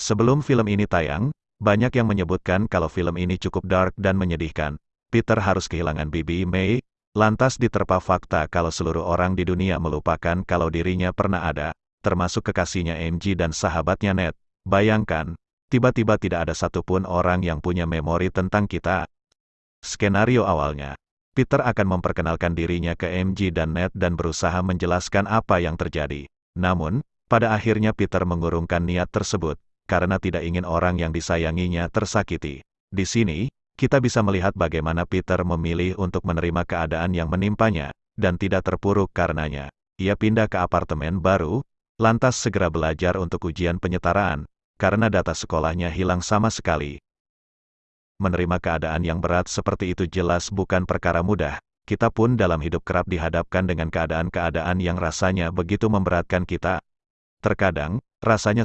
Sebelum film ini tayang, banyak yang menyebutkan kalau film ini cukup dark dan menyedihkan. Peter harus kehilangan Bibi May, lantas diterpa fakta kalau seluruh orang di dunia melupakan kalau dirinya pernah ada, termasuk kekasihnya MG dan sahabatnya Ned. Bayangkan, tiba-tiba tidak ada satupun orang yang punya memori tentang kita. Skenario awalnya, Peter akan memperkenalkan dirinya ke MG dan Ned dan berusaha menjelaskan apa yang terjadi. Namun, pada akhirnya Peter mengurungkan niat tersebut, karena tidak ingin orang yang disayanginya tersakiti. Di sini, kita bisa melihat bagaimana Peter memilih untuk menerima keadaan yang menimpanya, dan tidak terpuruk karenanya. Ia pindah ke apartemen baru, lantas segera belajar untuk ujian penyetaraan, karena data sekolahnya hilang sama sekali. Menerima keadaan yang berat seperti itu jelas bukan perkara mudah, kita pun dalam hidup kerap dihadapkan dengan keadaan-keadaan yang rasanya begitu memberatkan kita. Terkadang, rasanya